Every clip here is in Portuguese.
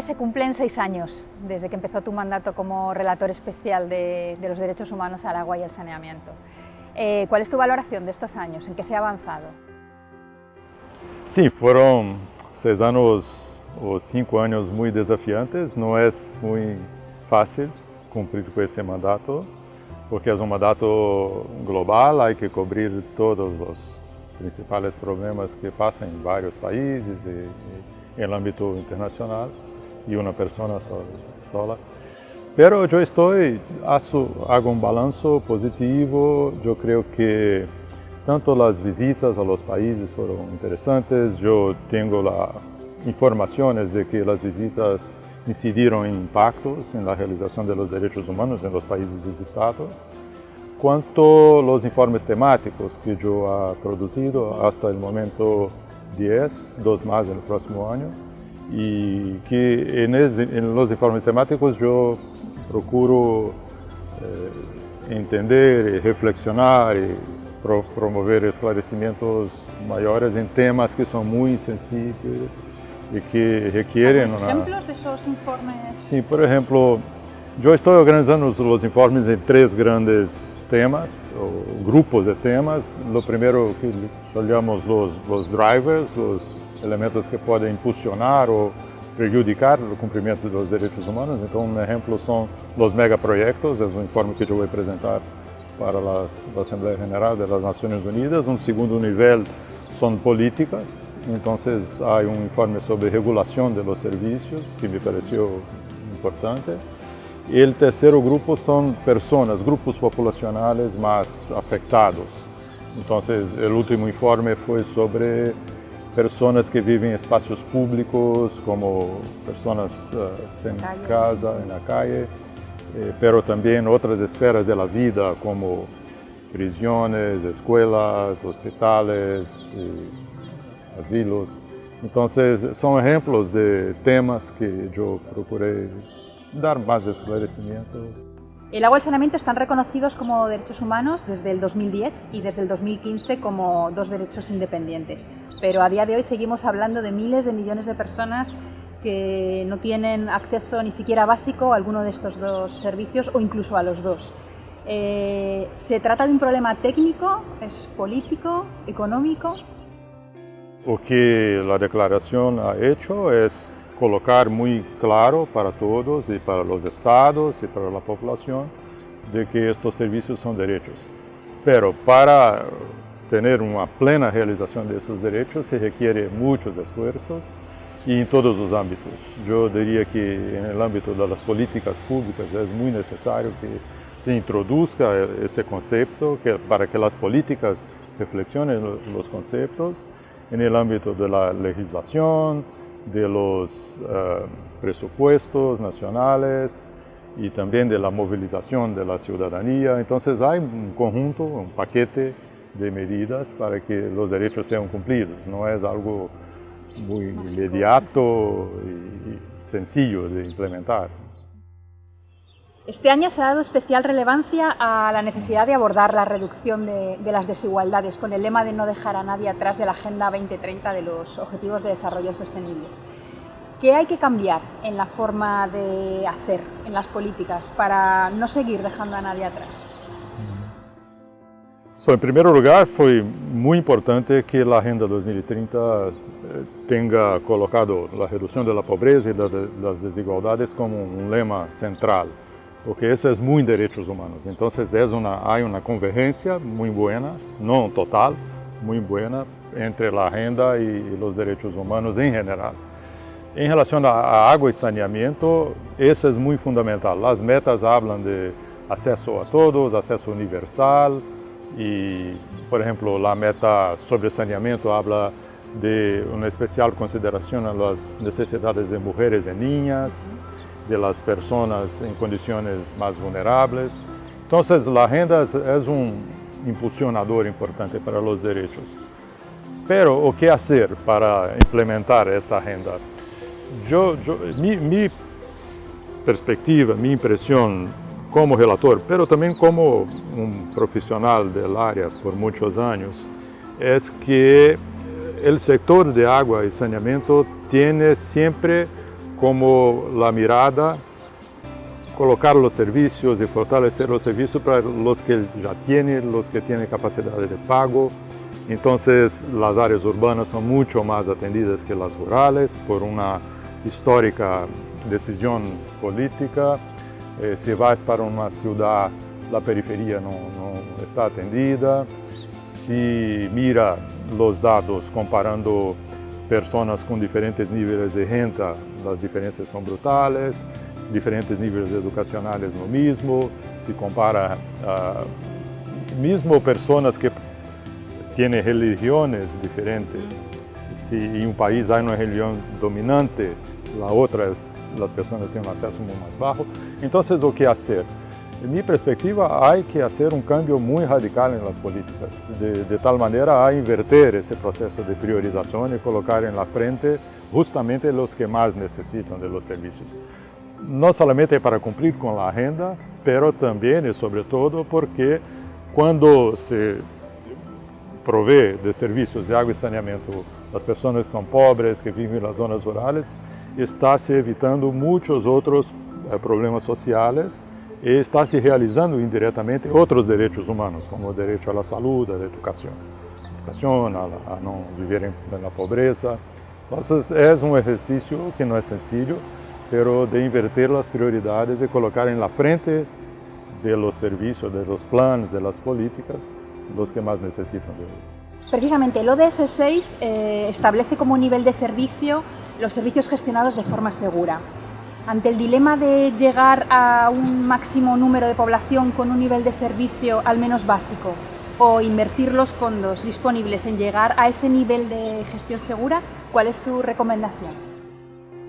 En se cumplen seis años desde que empezó tu mandato como relator especial de, de los derechos humanos al agua y al saneamiento. Eh, ¿Cuál es tu valoración de estos años? ¿En qué se ha avanzado? Sim, foram seis anos ou cinco anos muito desafiantes. Não é muito fácil cumprir com esse mandato, porque é um mandato global, há que cobrir todos os principais problemas que passam em vários países e, e no âmbito internacional e uma pessoa sola. Pero eu estou, hago um balanço positivo, eu creio que tanto as visitas a los países foram interessantes, eu tenho lá informações de que as visitas incidiram em impactos na realização dos direitos humanos em los países visitados. Quanto aos informes temáticos que eu ha produzido, até o momento 10, dois mais no próximo ano, e que nos informes temáticos eu procuro eh, entender e reflexionar e pro, promover esclarecimentos maiores em temas que são muito sensíveis e que requerem... Alguns exemplos desses informes? Sim, por exemplo, eu estou organizando os, informes em três grandes temas, grupos de temas. O primeiro que olhamos os, os drivers, os elementos que podem impulsionar ou prejudicar o cumprimento dos direitos humanos. Então, um exemplo são os megaprojetos, é um informe que eu vou apresentar para a Assembleia Geral das Nações Unidas. Um segundo nível são políticas, então há um informe sobre regulação dos serviços, que me pareceu importante. E o terceiro grupo são pessoas, grupos populacionais mais afetados. Então, o último informe foi sobre pessoas que vivem em espaços públicos, como pessoas uh, sem calle. casa, na calle, eh, pero também outras esferas da vida, como prisões, escolas, hospitais, asilos. Então, são exemplos de temas que eu procurei dar más esclarecimiento. El agua y el saneamiento están reconocidos como derechos humanos desde el 2010 y desde el 2015 como dos derechos independientes. Pero a día de hoy seguimos hablando de miles de millones de personas que no tienen acceso ni siquiera básico a alguno de estos dos servicios o incluso a los dos. Eh, ¿Se trata de un problema técnico, es político, económico? Lo que la declaración ha hecho es colocar muito claro para todos e para os estados e para a população de que estes serviços são direitos. Pero para ter uma plena realização desses direitos se requer muitos esforços e em todos os âmbitos. Eu diria que no âmbito das políticas públicas é muito necessário que se introduzca esse conceito que, para que as políticas reflexionem os conceitos no âmbito da legislação, de los uh, presupuestos nacionales y también de la movilización de la ciudadanía. Entonces hay un conjunto, un paquete de medidas para que los derechos sean cumplidos. No es algo muy inmediato y sencillo de implementar. Este año se ha dado especial relevancia a la necesidad de abordar la reducción de, de, las desigualdades con el lema de no dejar a nadie atrás de la Agenda 2030 de los Objetivos de Desarrollo Sostenibles. ¿Qué hay que cambiar en la forma de hacer, en las políticas, para no seguir dejando a nadie atrás? So, em primeiro lugar, foi muito importante que a Agenda 2030 eh, tenha colocado a redução da pobreza e das desigualdades como um lema central porque isso é muito direitos humanos. Então, há uma convergência muito boa, não total, muito boa, entre a renda e, os direitos humanos em geral. Em relação à água e saneamento, isso é muito fundamental. As metas falam de acesso a todos, acesso universal e, por exemplo, a meta sobre saneamento fala de uma especial consideração às necessidades de mulheres e niñas, de las personas en condiciones más vulnerables. Entonces, la renda es un impulsionador importante para los derechos. Pero, ¿qué hacer para implementar esta renda? Yo, yo, mi, mi perspectiva, mi impresión como relator, pero también como un profesional del área por muchos años, es que el sector de agua y saneamiento tiene siempre como la mirada, colocar los servicios y fortalecer los servicios para los que ya tienen, los que tienen capacidad de pago. Entonces las áreas urbanas son mucho más atendidas que las rurales por una histórica decisión política. Eh, si vas para una ciudad, la periferia no, no está atendida. Si mira los dados comparando personas com diferentes níveis de renda, as diferenças são brutais, diferentes níveis educacionais no mesmo, se compara uh, mesmo pessoas que têm religiões diferentes, se em um país há uma religião dominante, a outra as pessoas têm um acesso muito mais baixo, então o que fazer? En mi perspectiva, hay que hacer un cambio muy radical en las políticas, de, de, tal manera a inverter ese proceso de priorización y colocar en la frente justamente los que más necesitan de los servicios. No solamente para cumplir con la agenda, pero también y sobre todo porque cuando se provee de servicios de agua y saneamiento las personas que son pobres, que viven en las zonas rurales, está se evitando muchos otros eh, problemas sociales e está se realizando indiretamente outros direitos humanos, como o direito à saúde, à educação, educação a, a não viverem na pobreza. Então, é um exercício que não é sencillo, pero de inverter as prioridades e colocar em la frente de los servicios, de los planes, de las políticas, los que más necesitan de ello. Precisamente el ODS 6 eh, establece como nivel de servicio los servicios gestionados de forma segura. Ante el dilema de llegar a un máximo número de población con un nivel de servicio al menos básico o invertir los fondos disponibles en llegar a ese nivel de gestión segura, ¿cuál es su recomendación?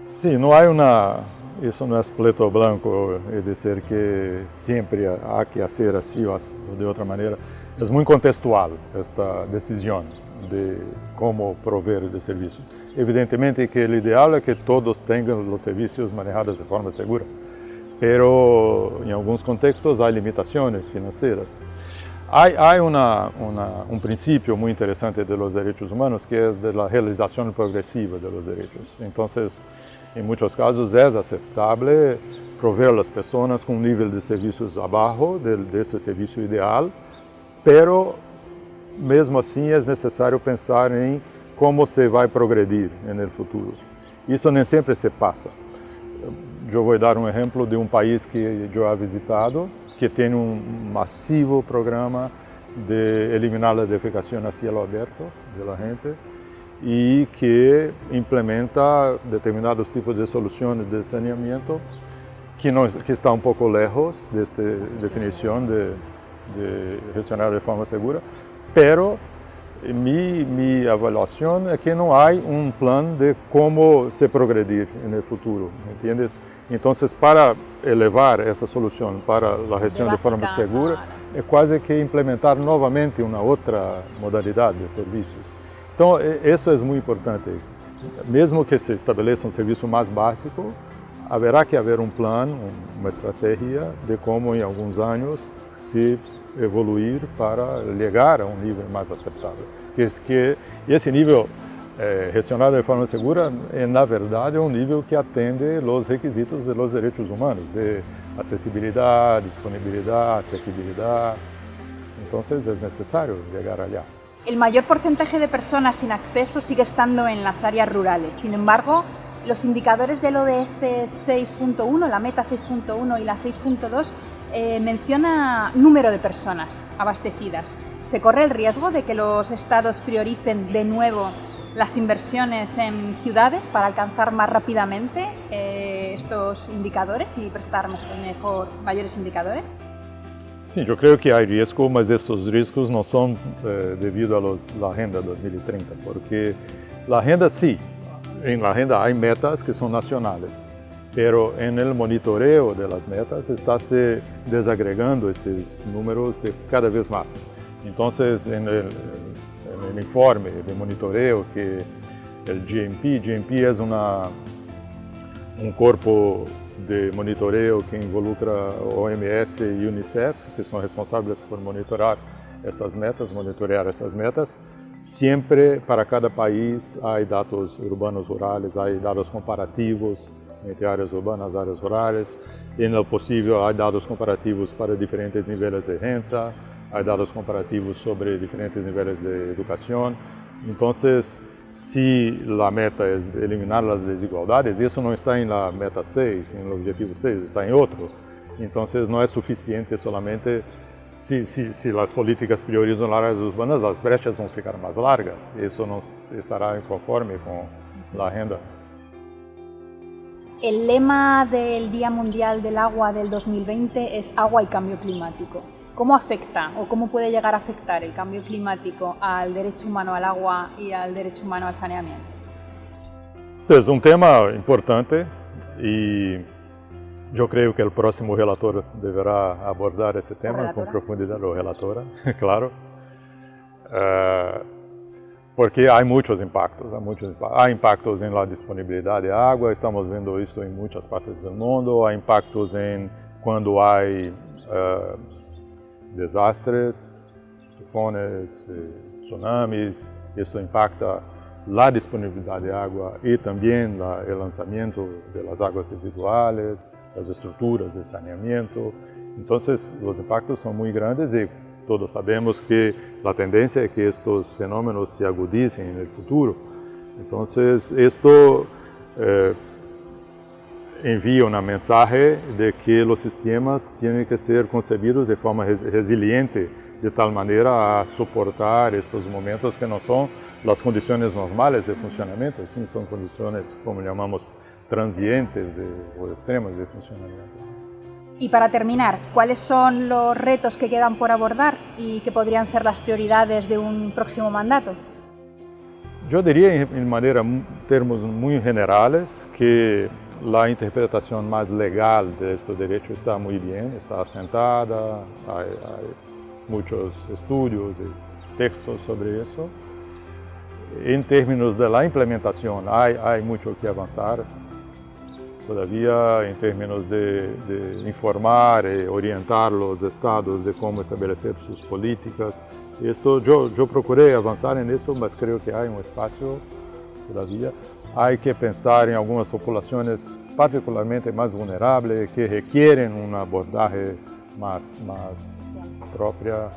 Sí, no hay una, eso no es pleto blanco, es decir, que siempre hay que hacer así o de otra manera. Es muy contextual esta decisión de cómo proveer de servicios. Evidentemente que o ideal é que todos tenham os serviços manejados de forma segura, pero em alguns contextos há limitações financeiras. Há, há uma, uma, um princípio muito interessante de direitos humanos que é da realização progressiva de direitos. Então, em muitos casos é aceitável prover as pessoas com um nível de serviços abaixo desse serviço ideal, pero mesmo assim é necessário pensar em como se vai progredir no futuro. Isso nem sempre se passa. Eu vou dar um exemplo de um país que eu he visitado, que tem um massivo programa de eliminar a defecação a cielo aberto da gente e que implementa determinados tipos de soluções de saneamento que, não, que está um pouco lejos desta definição de, de gestionar de forma segura, pero mi, mi avaliação é que não há um plano de como se progredir no futuro, ¿entiendes? Então, para elevar essa solução para a gestão de, de forma segura, é quase que implementar novamente uma outra modalidade de serviços. Então, isso é muito importante. Mesmo que se estabeleça um serviço mais básico, haverá que haver um plano, uma estratégia de como em alguns anos se evoluir para chegar a um nível mais aceitável. Que, que esse nível é, gestionado de forma segura, é, na verdade, é um nível que atende os requisitos dos direitos humanos, de acessibilidade, disponibilidade, asequibilidade. Então, é necessário chegar allá. El mayor porcentaje de personas sin acceso sigue estando en las áreas rurales. Sin embargo, los indicadores del ODS 6.1, la meta 6.1 y la 6.2 eh, menciona número de personas abastecidas. ¿Se corre el riesgo de que los estados prioricen de nuevo las inversiones en ciudades para alcanzar más rápidamente eh, estos indicadores y prestar mejor, mayores indicadores? Sí, yo creo que hay riesgo, mas esos riesgos no son eh, debido a los, la Agenda 2030, porque la Agenda sí, en la Agenda hay metas que son nacionales, pero en el monitoreo de las metas está se desagregando esses números de cada vez más. Entonces, en el, en el informe de monitoreo que el GMP, GMP una, un corpo de monitoreo que involucra OMS e UNICEF, que são responsáveis por monitorar essas metas, monitorear essas metas. Sempre para cada país há dados urbanos rurais, há dados comparativos entre áreas urbanas e áreas rurais. Em lo possível, há dados comparativos para diferentes níveis de renda, há dados comparativos sobre diferentes níveis de educação. Então, se a meta é eliminar as desigualdades, isso não está em la meta 6, em objetivo 6, está em outro. Então, não é suficiente solamente se, se, se, as políticas priorizam áreas urbanas, as brechas vão ficar mais largas. Isso não estará conforme com a renda. O lema do Dia Mundial do Agua del 2020 é Agua e Cambio Climático. Como afecta ou como pode chegar a afectar o cambio climático ao direito humano ao agua e ao direito humano ao saneamento? É um tema importante e eu creio que o próximo relator deverá abordar esse tema com profundidade, ou relatora, claro, uh, porque há muitos impactos, há muitos impactos. Há impactos la disponibilidade de água, estamos vendo isso em muitas partes do mundo, há impactos em quando há uh, desastres, tufones, tsunamis, isso impacta a disponibilidade de água e também o lançamento das águas residuais, as estruturas de saneamento. Então, os impactos são muito grandes e todos sabemos que a tendência é que estes fenômenos se agudizem no futuro. Então, isto eh, envia uma mensagem de que os sistemas têm que ser concebidos de forma resiliente, de tal maneira a suportar estes momentos que não são as condições normais de funcionamento, sim, são condições, como chamamos, transientes de, o extremos de funcionamiento. Y para terminar, ¿cuáles son los retos que quedan por abordar y que podrían ser las prioridades de un próximo mandato? Yo diría en manera, termos muy generales que la interpretación más legal de este derecho está muy bien, está asentada, hay, hay muchos estudios y textos sobre eso. En términos de la implementación hay, hay mucho que avanzar, Todavia, em termos de, de, informar e orientar os estados de como estabelecer suas políticas, isto eu, procurei avançar nisso, mas creio que há um espaço todavia. Há que pensar em algumas populações particularmente mais vulneráveis que requerem uma abordagem mais própria.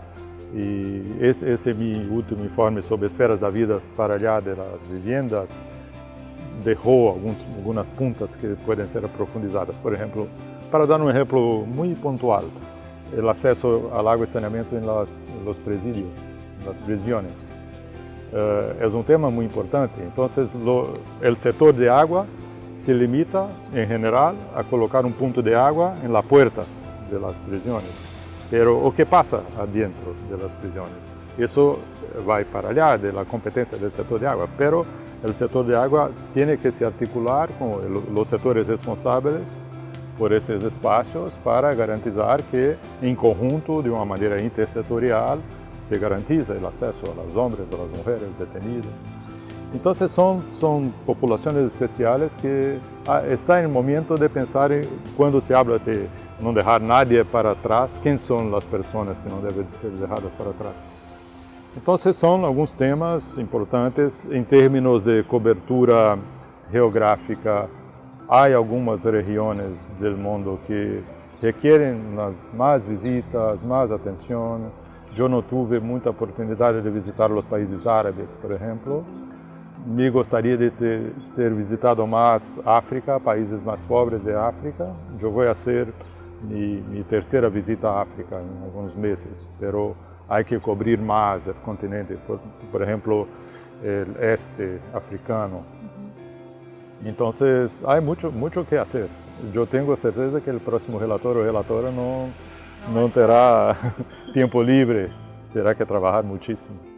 E esse, esse é meu último informe sobre esferas da vida para allá das vivendas derrou alguns, algumas pontas que podem ser aprofundizadas. Por exemplo, para dar um exemplo muito pontual, o acesso ao água e saneamento em los presídios, nas prisões. Uh, é um tema muito importante. Então, o setor de água se limita, em geral, a colocar um ponto de água em la puerta de las. Pero o que passa adentro de las prisões? Isso vai para allá de la competencia del setor de agua, pero el sector de agua tiene que se articular con los sectores responsables por esses espaços para garantizar que, em conjunto, de uma maneira intersetorial, se garantiza o acesso aos homens, às mulheres detenidas. Então, são, são populações especiais que ah, está em momento de pensar, em, quando se habla de não deixar nadie para trás, quem são as pessoas que não devem ser deixadas para trás. Então, são alguns temas importantes em termos de cobertura geográfica. Há algumas regiões do mundo que requerem mais visitas, mais atenção. Eu não tive muita oportunidade de visitar os países árabes, por exemplo. Me gostaria de ter, ter visitado mais África, países mais pobres de África. Eu vou fazer minha, minha terceira visita à África em alguns meses, pero há que cobrir mais o continente, por, por exemplo, o este africano. Então, há muito, muito que fazer. Eu tenho certeza que o próximo relator ou relatora não, não terá tempo livre, terá que trabalhar muitíssimo.